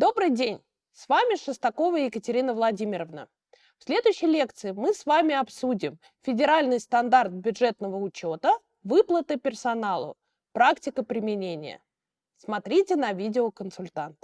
Добрый день! С вами Шестакова Екатерина Владимировна. В следующей лекции мы с вами обсудим федеральный стандарт бюджетного учета, выплаты персоналу, практика применения. Смотрите на видеоконсультант.